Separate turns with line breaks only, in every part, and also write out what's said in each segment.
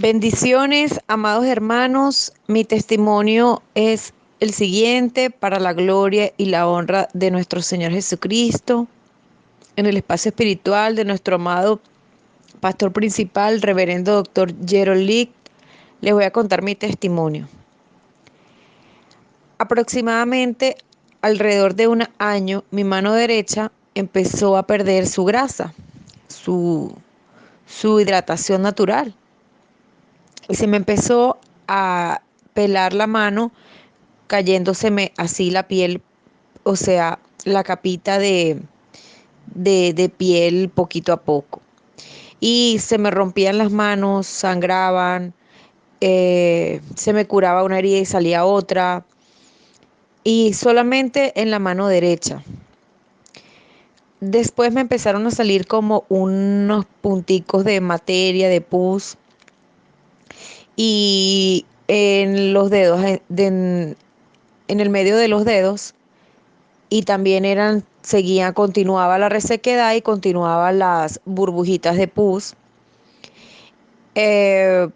Bendiciones, amados hermanos. Mi testimonio es el siguiente para la gloria y la honra de nuestro Señor Jesucristo. En el espacio espiritual de nuestro amado pastor principal, reverendo doctor Gerald les voy a contar mi testimonio. Aproximadamente alrededor de un año, mi mano derecha empezó a perder su grasa, su, su hidratación natural y se me empezó a pelar la mano, cayéndoseme así la piel, o sea, la capita de, de, piel poquito a poco. Y se me rompían las manos, sangraban, eh, se me curaba una herida y salía otra. Y solamente en la mano derecha. Después me empezaron a salir como unos punticos de materia, de pus y en los dedos, en, el medio de los dedos, y también eran, seguía, continuaba la resequedad y continuaban las burbujitas de pus. Eh,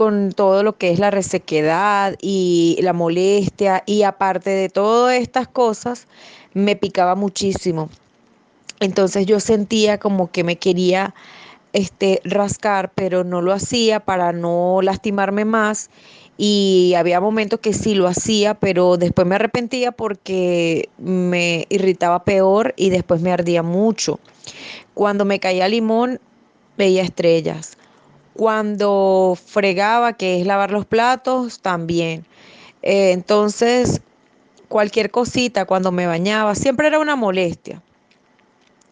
con todo lo que es la resequedad y la molestia y aparte de todas estas cosas, me picaba muchísimo. Entonces yo sentía como que me quería este, rascar, pero no lo hacía para no lastimarme más. Y había momentos que sí lo hacía, pero después me arrepentía porque me irritaba peor y después me ardía mucho. Cuando me caía limón, veía estrellas. Cuando fregaba, que es lavar los platos, también. Eh, entonces, cualquier cosita, cuando me bañaba, siempre era una molestia.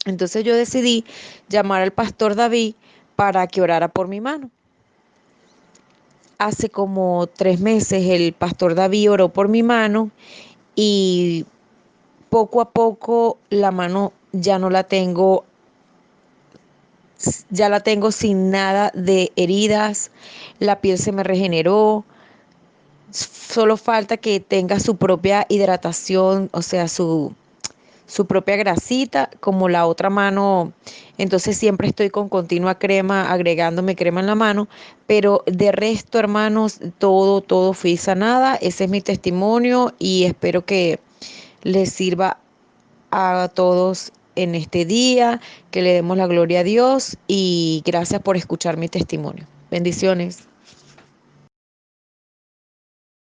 Entonces yo decidí llamar al pastor David para que orara por mi mano. Hace como tres meses el pastor David oró por mi mano y poco a poco la mano ya no la tengo, ya la tengo sin nada de heridas, la piel se me regeneró, solo falta que tenga su propia hidratación, o sea, su, su propia grasita, como la otra mano, entonces siempre estoy con continua crema, agregándome crema en la mano, pero de resto, hermanos, todo, todo fui sanada, ese es mi testimonio y espero que les sirva a todos en este día, que le demos la gloria a Dios y gracias por escuchar mi testimonio. Bendiciones.